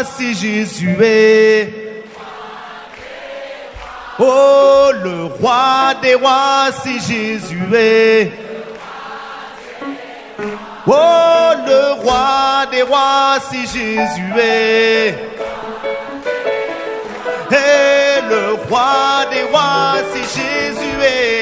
voici Jésus est. Oh, le roi des rois, si Jésus est. Oh, le roi des rois, si Jésus est. Et le roi des rois, si Jésus est.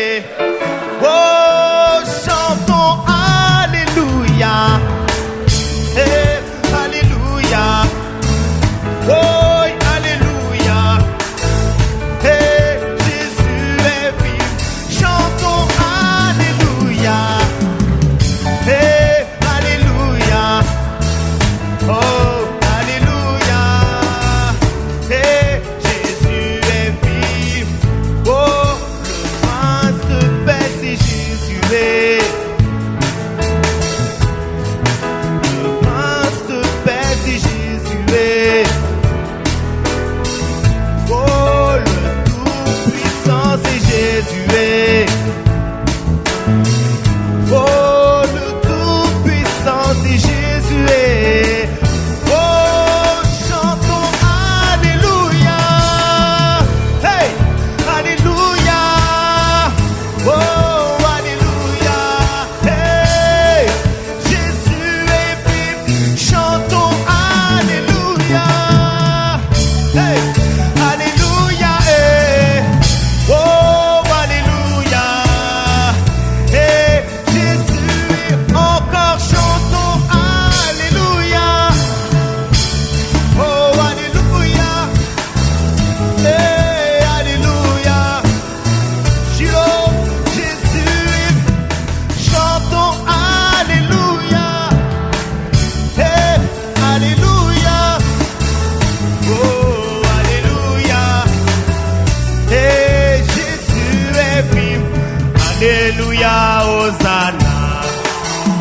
Hallelujah, Hosanna.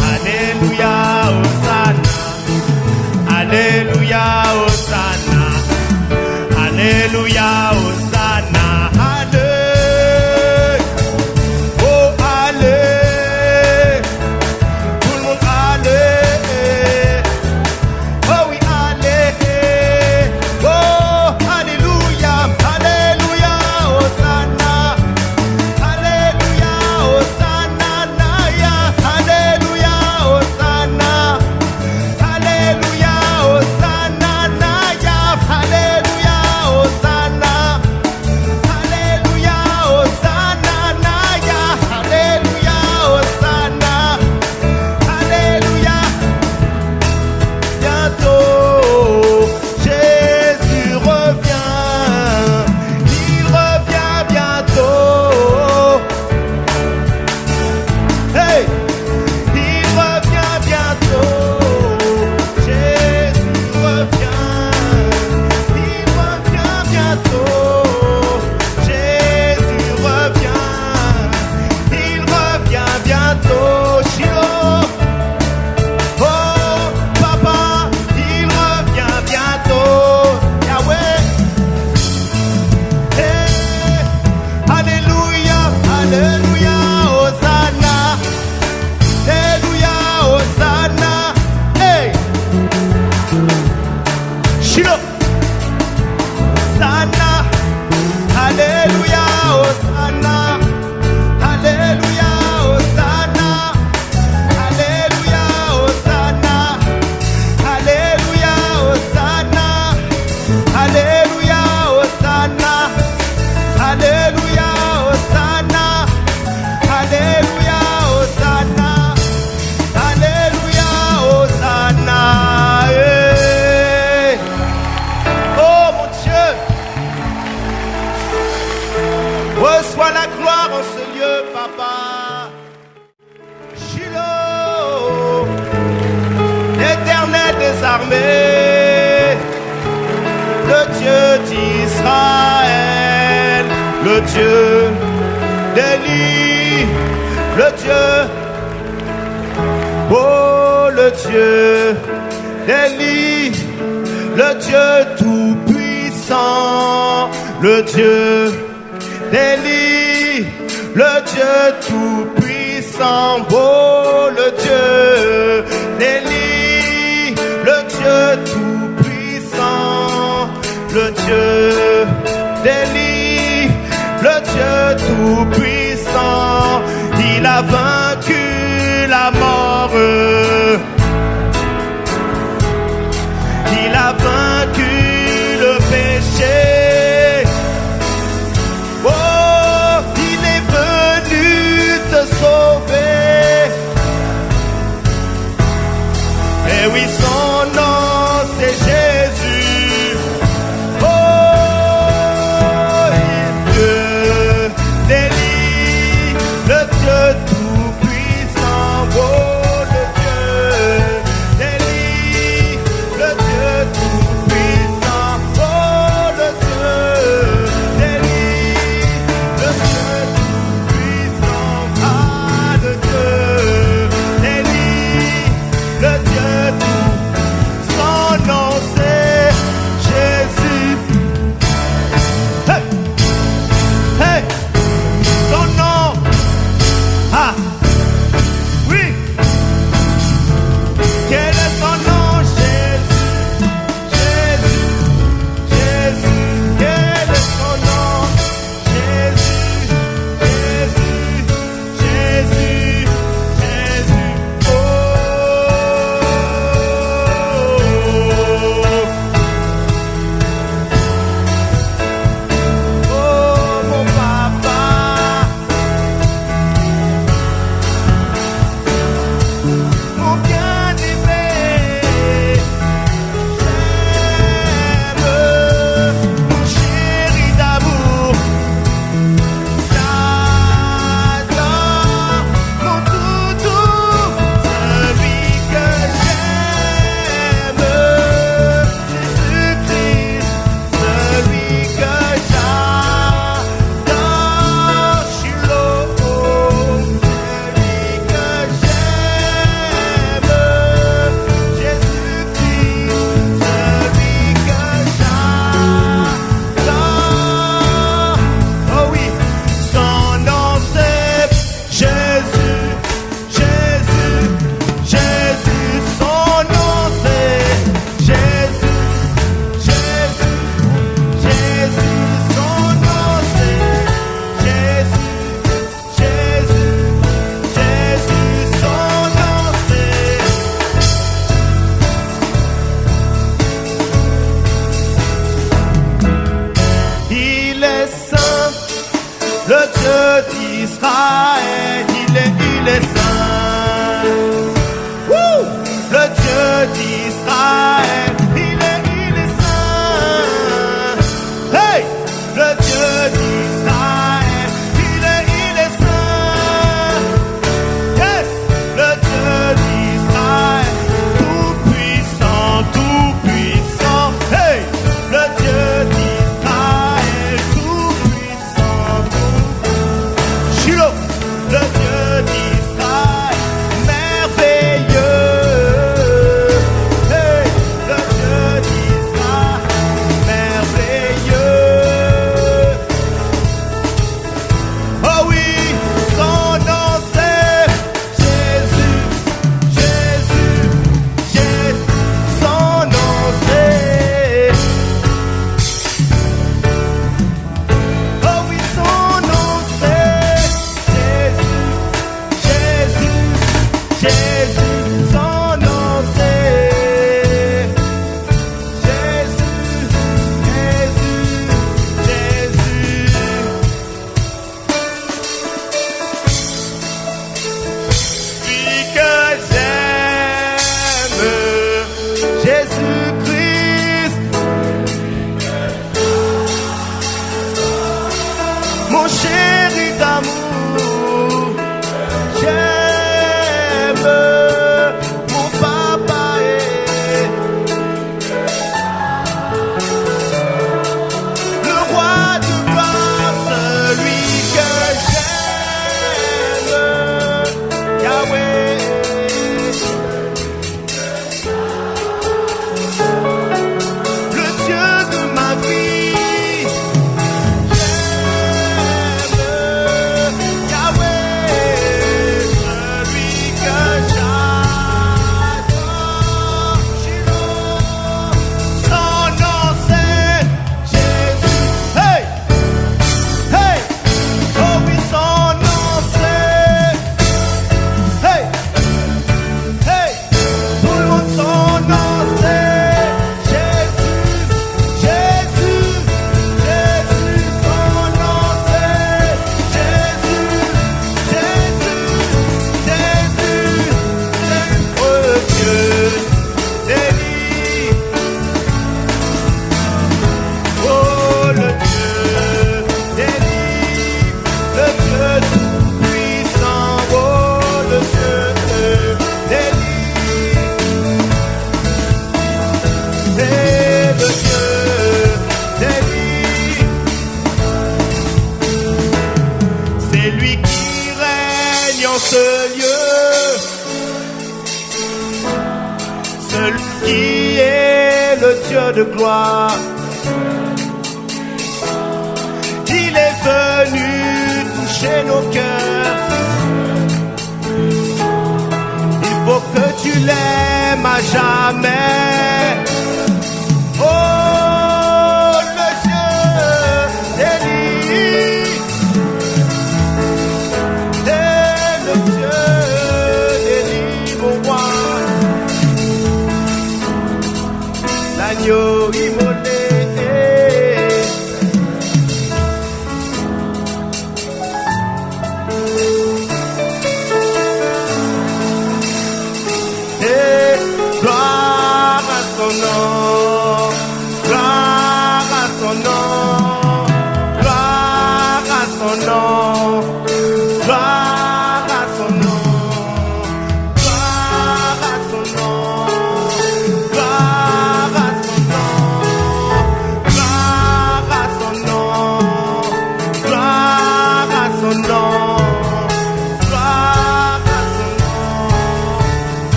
Hallelujah, Hosanna. Hallelujah, Hosanna. Hallelujah,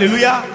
Hallelujah.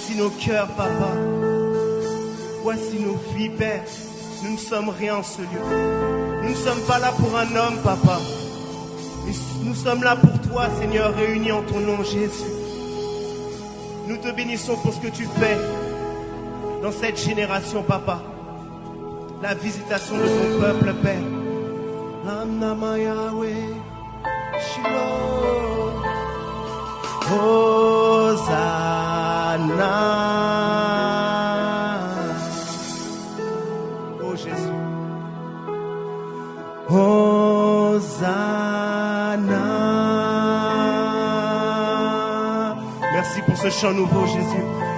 Voici nos cœurs, papa. Voici nos vies, Père. Nous ne sommes rien en ce lieu. Nous ne sommes pas là pour un homme, papa. Nous sommes là pour toi, Seigneur, réunis en ton nom, Jésus. Nous te bénissons pour ce que tu fais dans cette génération, papa. La visitation de ton peuple, Père. chant nouveau, Jésus.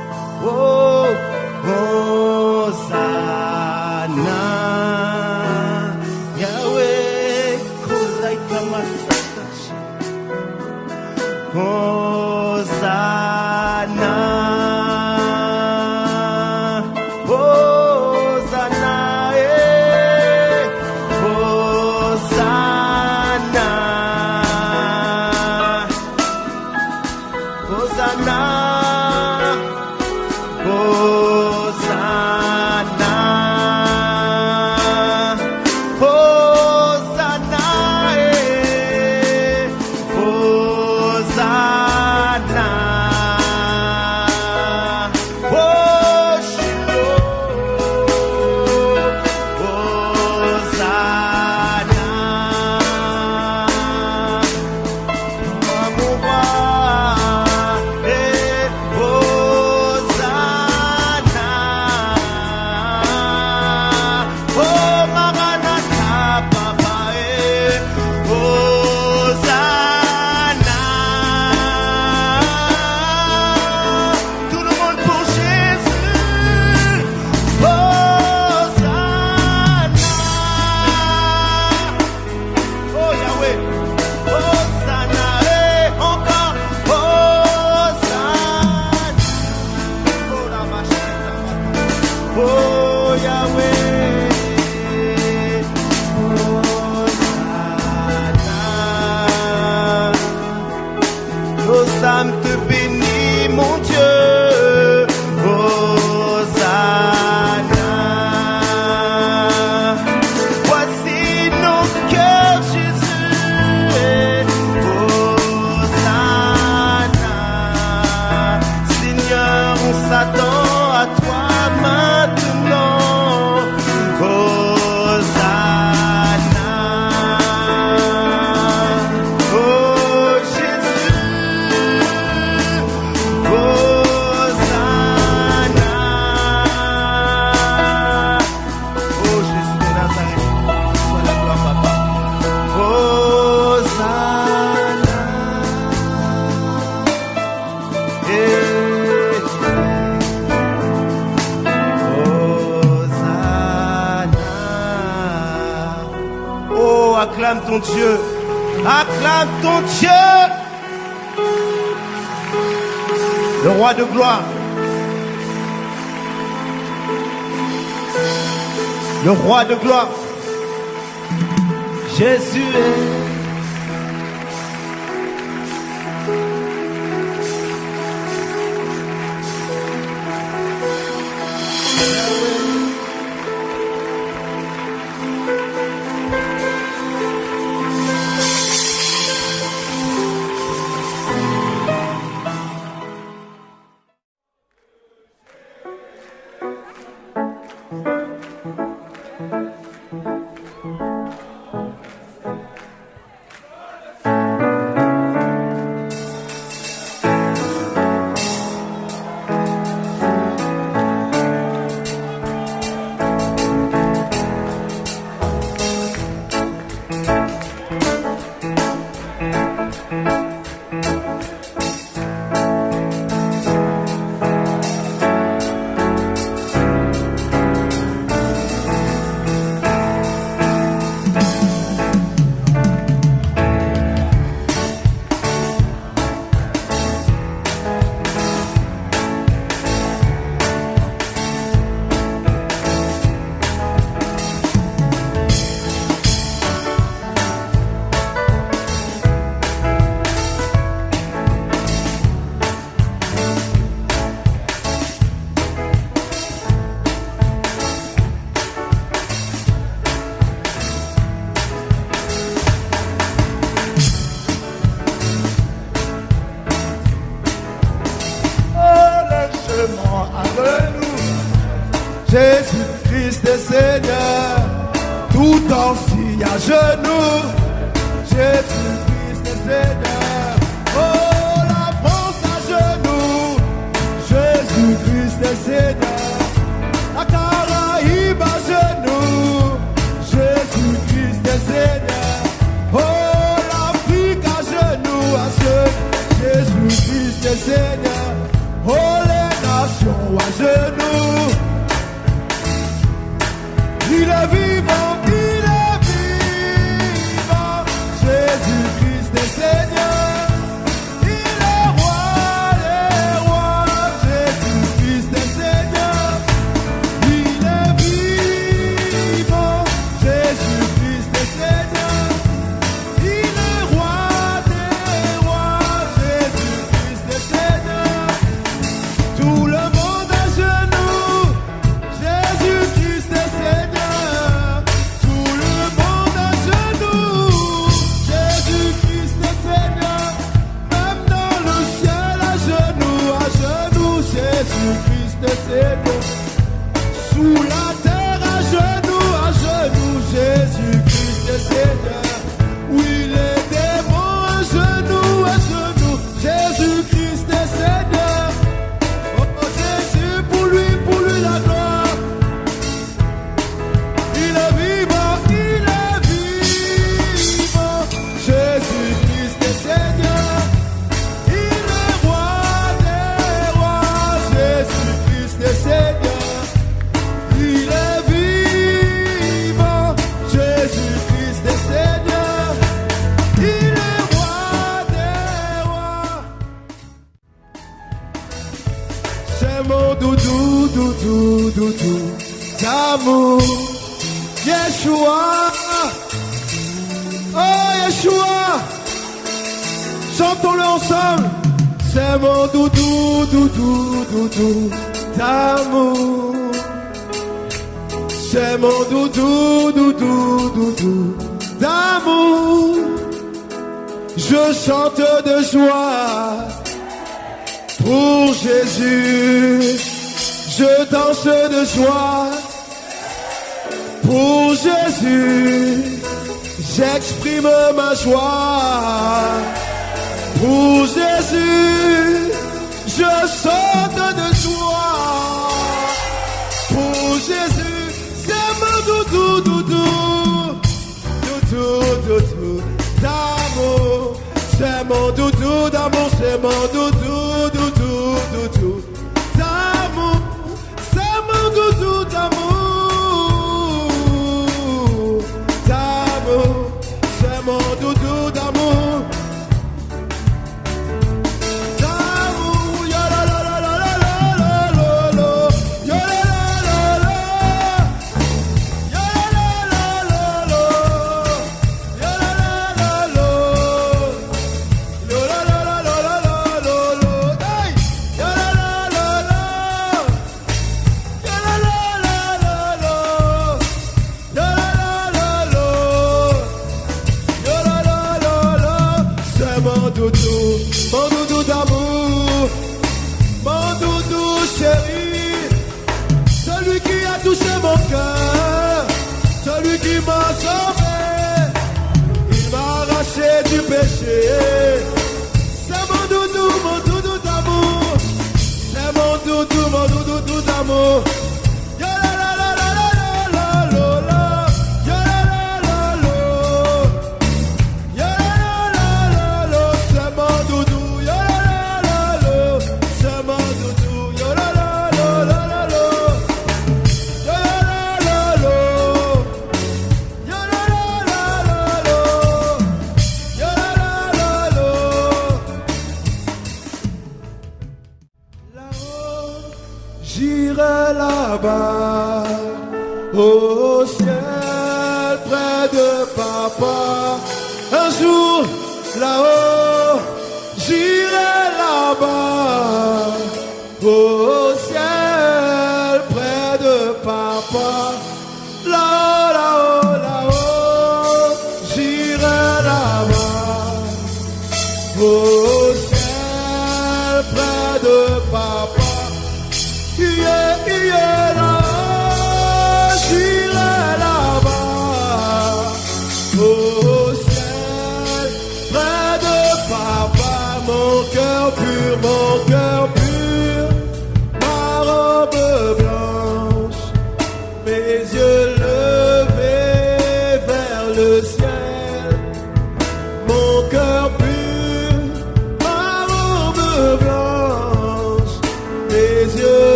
doudou, doudou d'amour. C'est mon doudou d'amour, c'est mon doudou.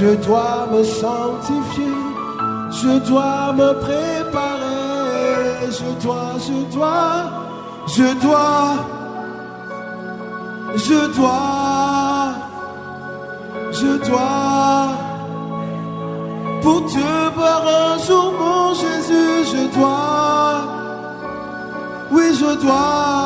Je dois me sanctifier, je dois me préparer, je dois, je dois, je dois, je dois, je dois. Pour te voir un jour, mon Jésus, je dois, oui, je dois.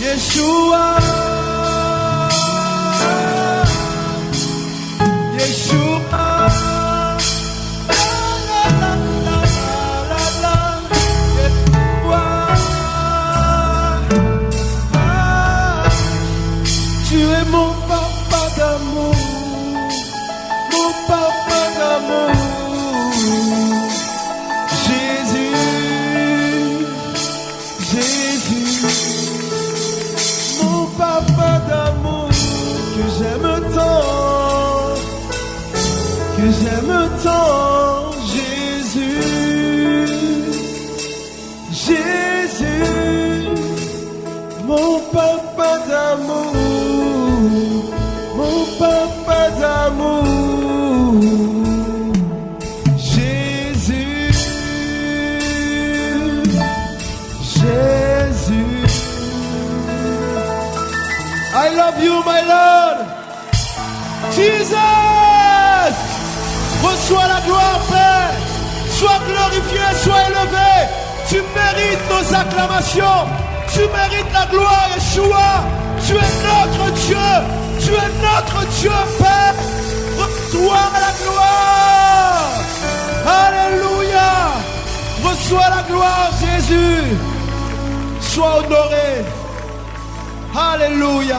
Yeshua, Yeshua. Tu mérites la gloire, Yeshua. Tu es notre Dieu. Tu es notre Dieu, Père. Reçois la gloire. Alléluia. Reçois la gloire, Jésus. Sois honoré. Alléluia.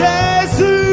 Jesus.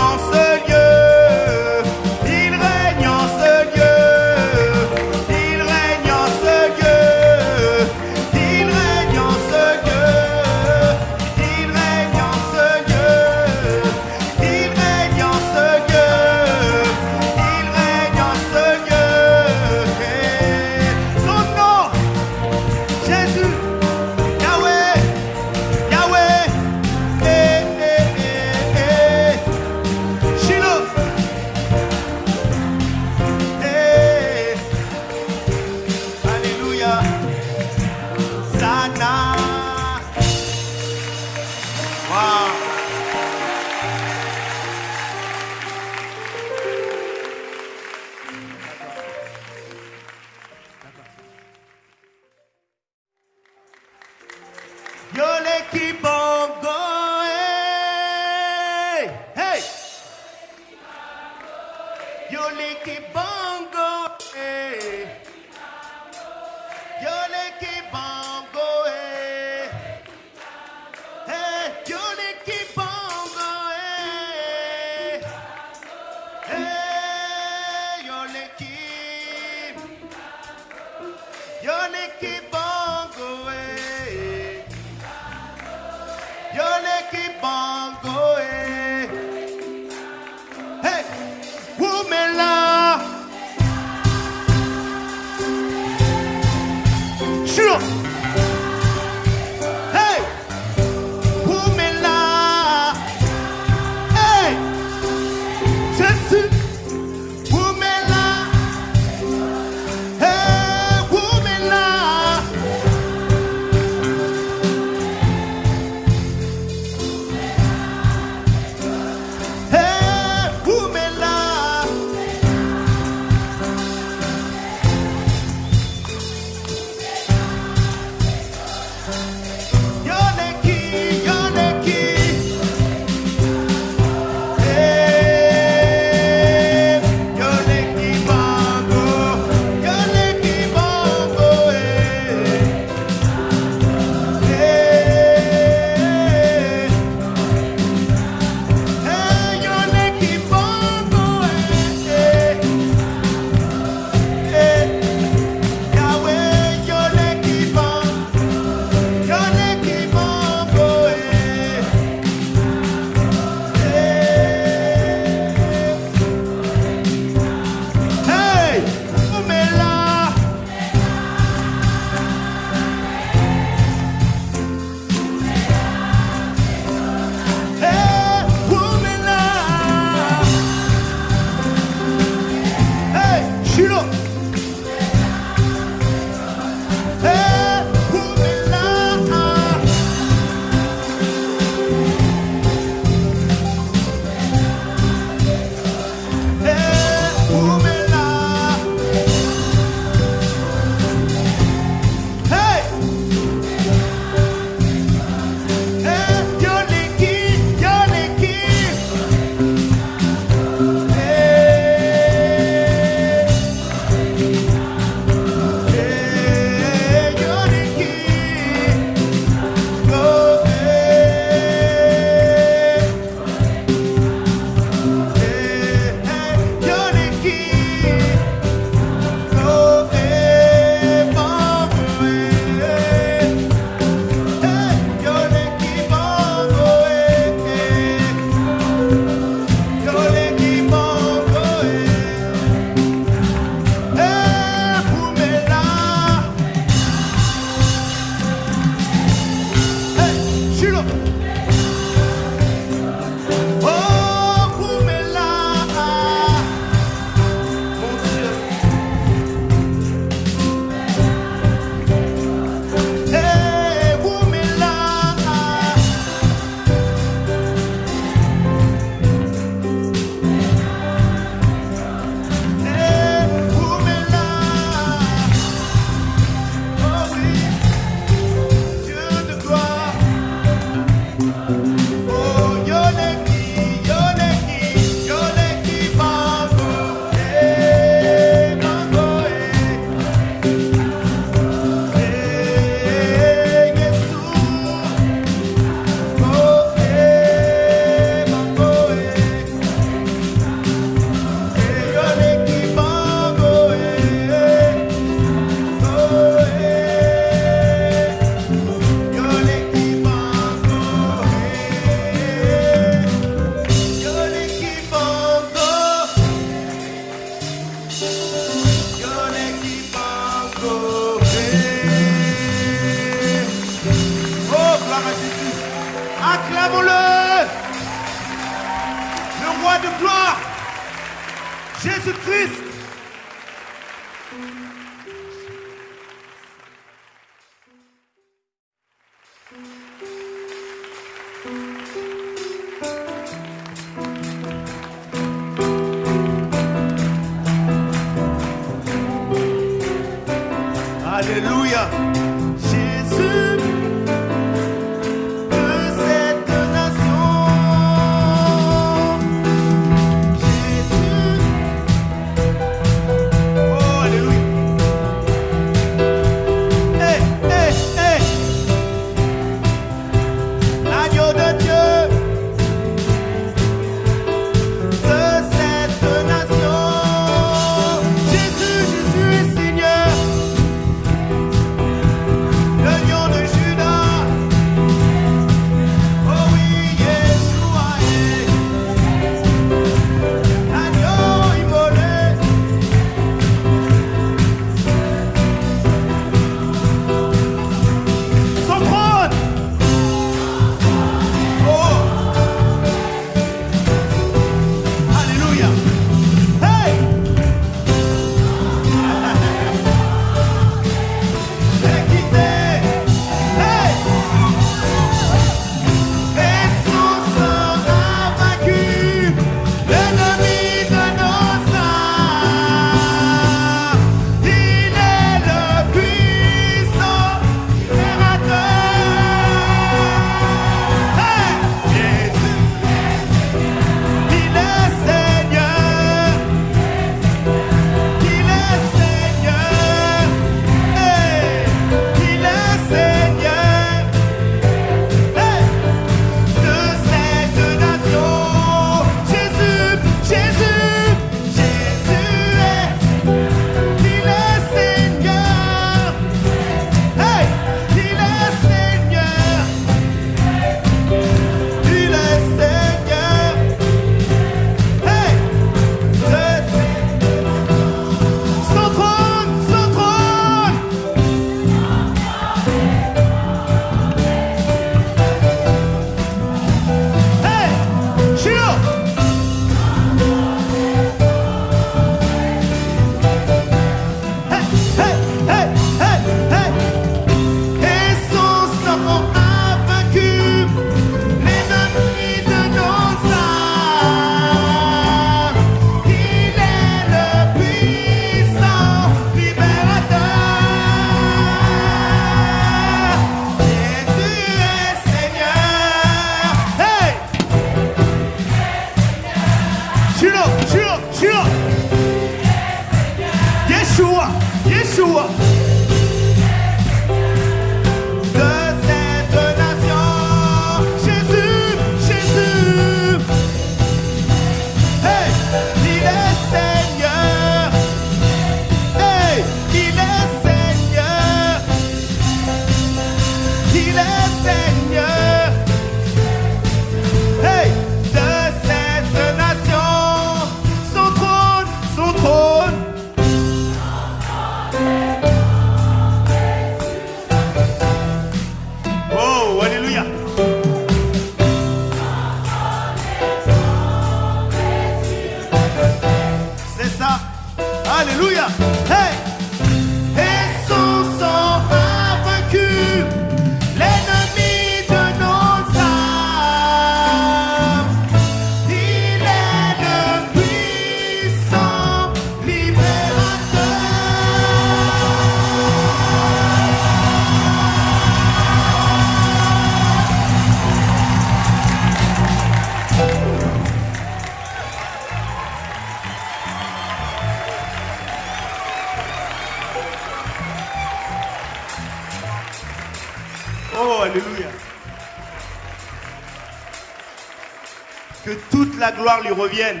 gloire lui revienne.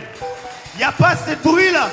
Il n'y a pas assez de bruit là.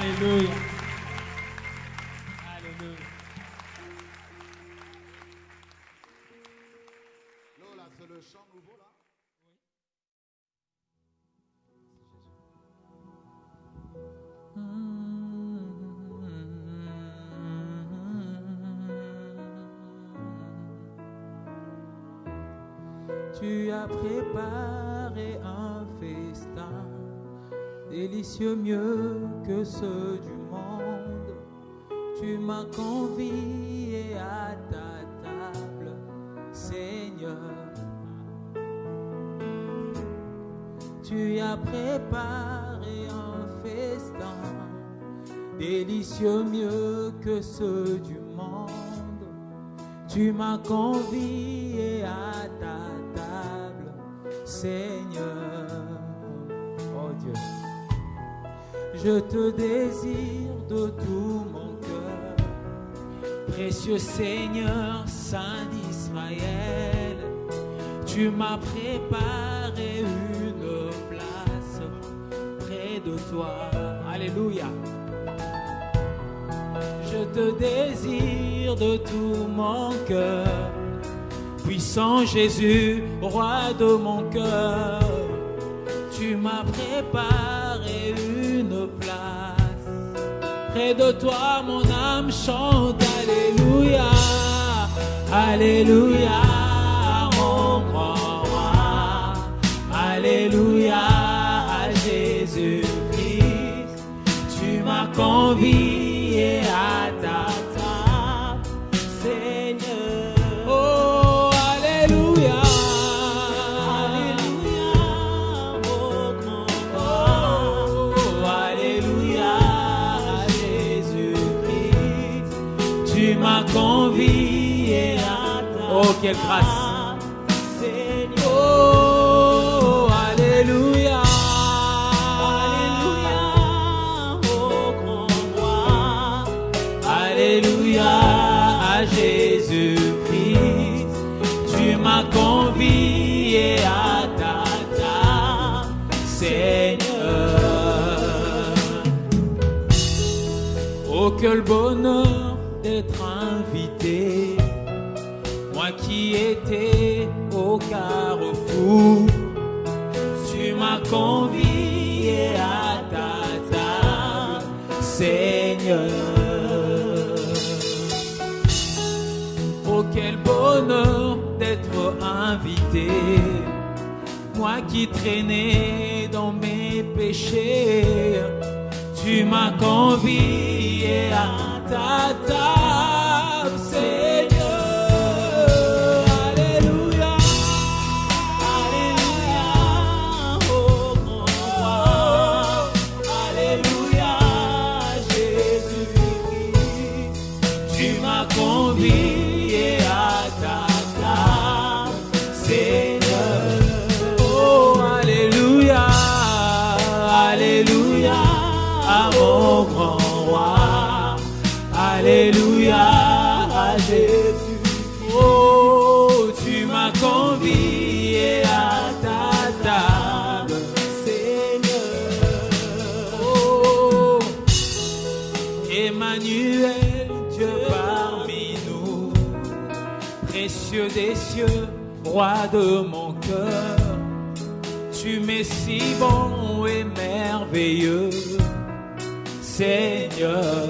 Alléluia. Alléluia. C'est le chant nouveau là. Tu as préparé délicieux mieux que ceux du monde. Tu m'as convié à ta table, Seigneur. Tu as préparé un festin délicieux mieux que ceux du monde. Tu m'as convié à ta table, Seigneur. Je te désire de tout mon cœur. Précieux Seigneur, Saint d'Israël, tu m'as préparé une place près de toi. Alléluia. Je te désire de tout mon cœur. Puissant Jésus, roi de mon cœur, tu m'as préparé Près de toi, mon âme chante Alléluia, Alléluia, mon grand roi. Alléluia à Jésus-Christ. Tu m'as convié ta Oh, tu m'as convié à ta table, Seigneur. Oh, quel bonheur d'être invité. Moi qui traînais dans mes péchés, tu m'as convié à ta grand roi. Alléluia, à Jésus. Oh, tu m'as convié à ta table, Seigneur. Oh, Emmanuel, Dieu parmi nous, précieux des cieux, roi de mon cœur, tu m'es si bon et merveilleux, Seigneur.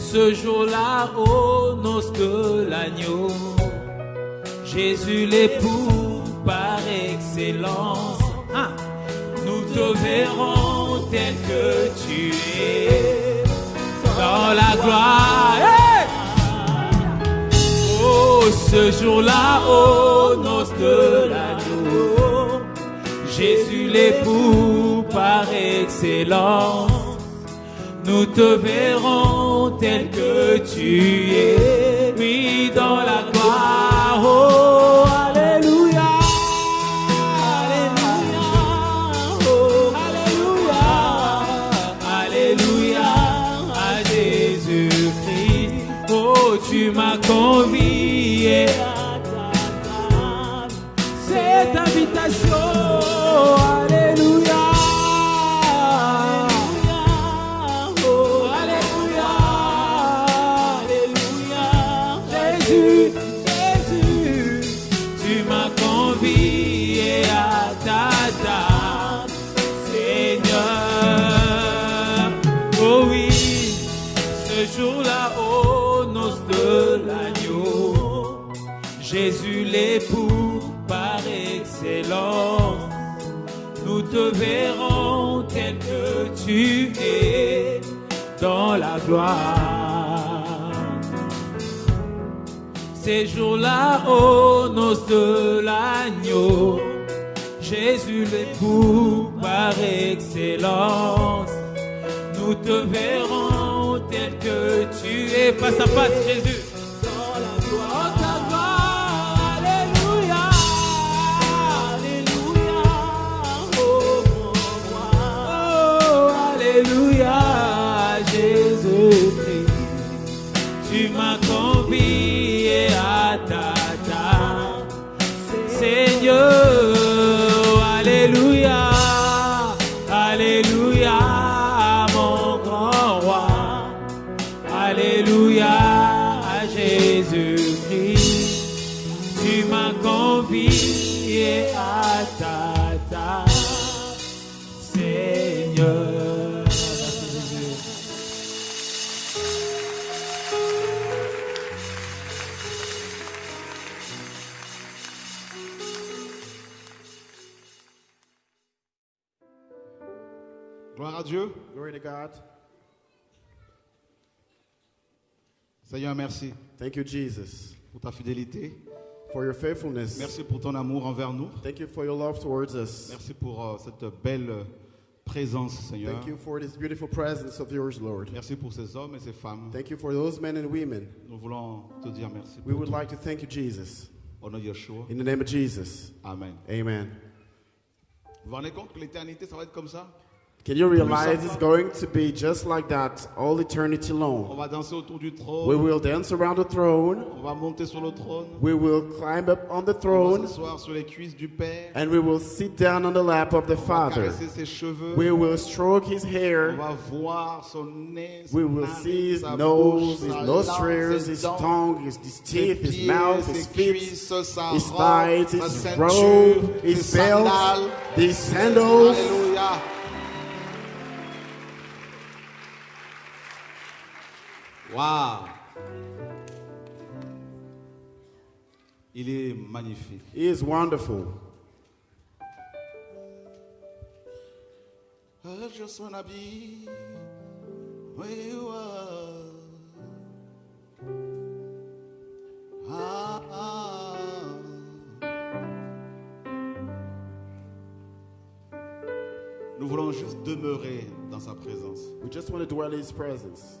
Ce jour-là, aux noces de l'agneau, Jésus l'époux par excellence, ah, nous te verrons tel que tu es dans la gloire. Oh, ce jour-là, aux noces de l'agneau, Jésus l'époux par excellence, nous te verrons tel que tu es, oui, dans la gloire. Oh, Verrons tel que tu es dans la gloire. Ces jours-là, aux noces de l'agneau, Jésus l'époux par excellence. Nous te verrons tel que tu es face à face, Jésus. Dieu. Glory to God. Seigneur, merci Thank you, Jesus, pour ta fidélité. for your faithfulness. Merci pour ton amour envers nous. Thank you for your love towards us. Merci pour euh, cette belle euh, présence, Seigneur. Thank you for this beautiful presence of yours, Lord. Merci pour ces hommes et ces femmes. Thank you for those men and women. Nous voulons te dire merci. We would tout. like to thank you, Jesus. Au nom de Yeshua. In the name of Jesus. Amen. Amen. Vous vous rendez compte que l'éternité, ça va être comme ça? Can you realize it's going to be just like that all eternity On long? va danser autour du We will dance around the throne. On va monter sur le trône. We will climb up on the On va throne. s'asseoir sur les cuisses du Père. And we will sit down on the lap of the On va Father. caresser ses cheveux. We will stroke his On hair. va voir son nez, son We will nariz, see his nose, his nostrils, his tongue, his, his teeth, his mouth, his feet, cuisses, his thighs, his robe, his belt, his sandals. Alléluia. Waouh. Il est magnifique. He is wonderful. I just wanna be where you are. Ah, ah. Nous voulons juste demeurer dans sa présence. We just want to dwell in his presence.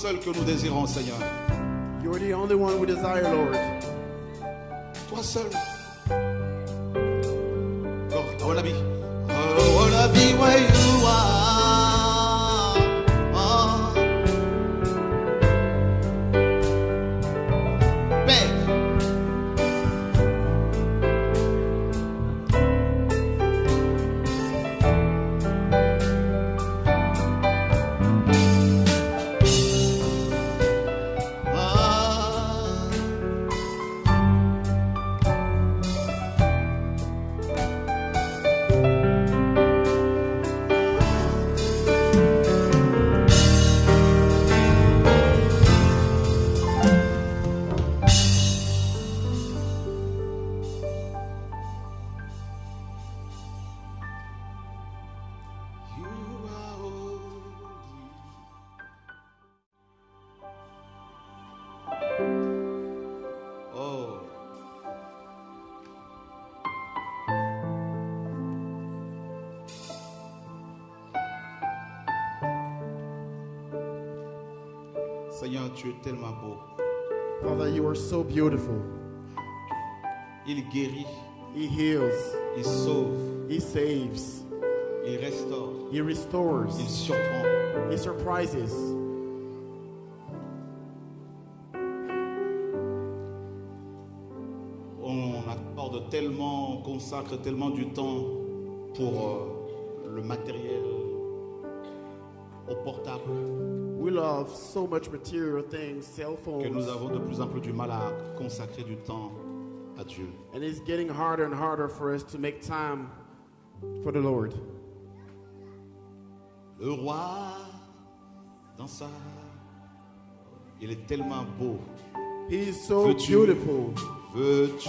seul que nous désirons, Seigneur. You're the only one we desire, Lord. Toi seul. Tellement beau. Father, you are so beautiful. Il guérit, He heals, il sauve, He saves, il restaure, He restores, il surprend. He surprises. On accorde tellement, on consacre tellement du temps pour euh, le matériel, au portable, We love so much material things, cell que nous phones, avons de plus en plus du mal à consacrer du temps à Dieu. and it's getting harder and harder for us to make time for the Lord. Le roi, dans sa... Il est tellement beau. He is so Veux-tu- beautiful. Veux-tu?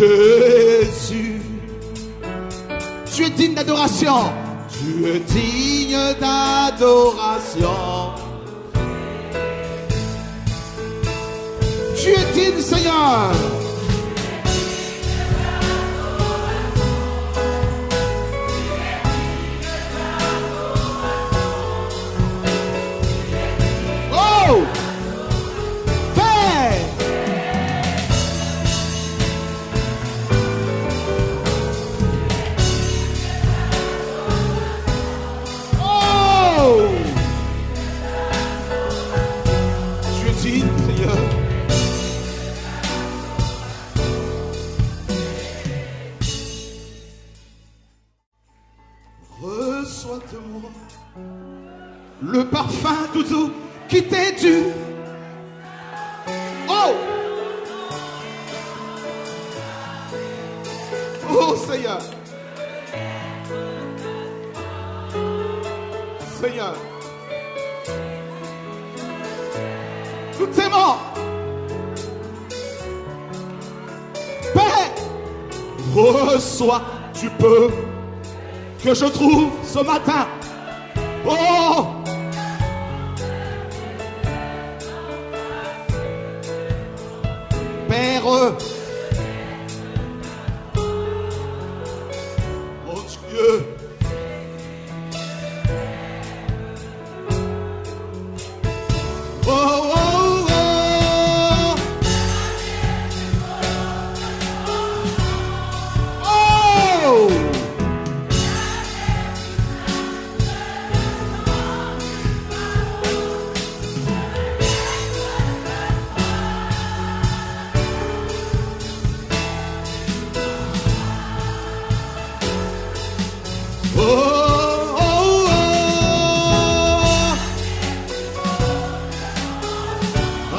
Jésus. Tu es digne d'adoration. Tu es digne d'adoration. Tu es digne, Seigneur. Soit tu peux. Que je trouve ce matin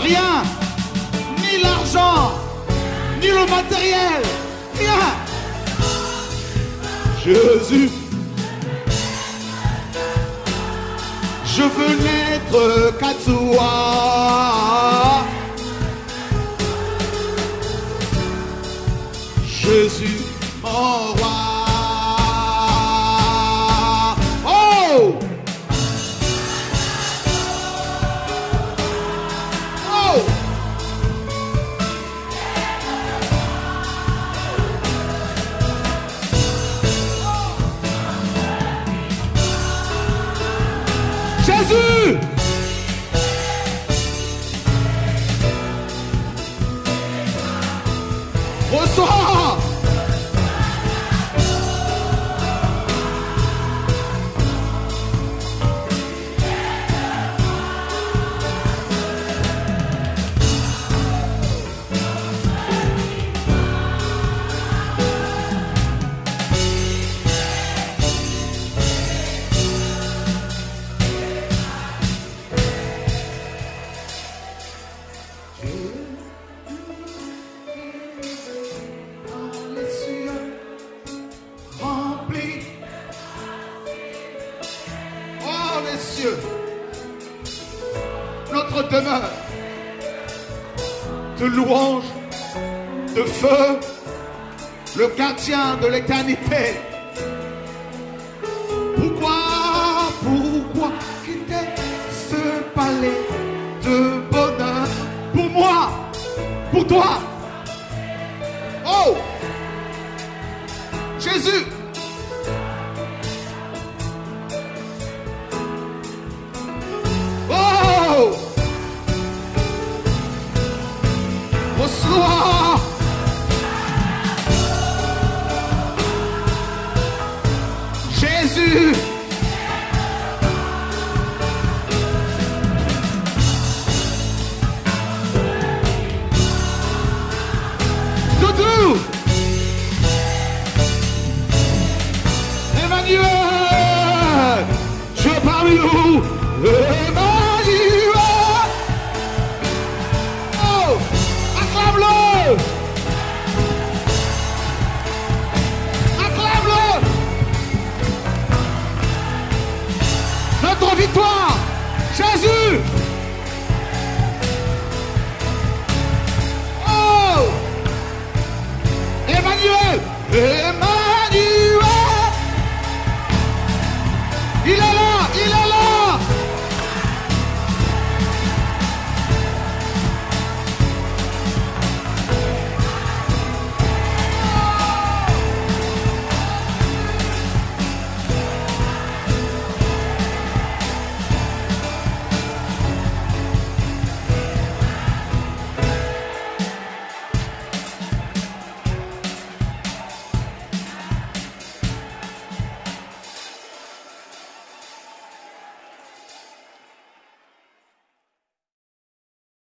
Rien. Ni l'argent. Ni le matériel. Rien. Jésus. Je veux naître qu'à toi. Jésus. De l'éternité.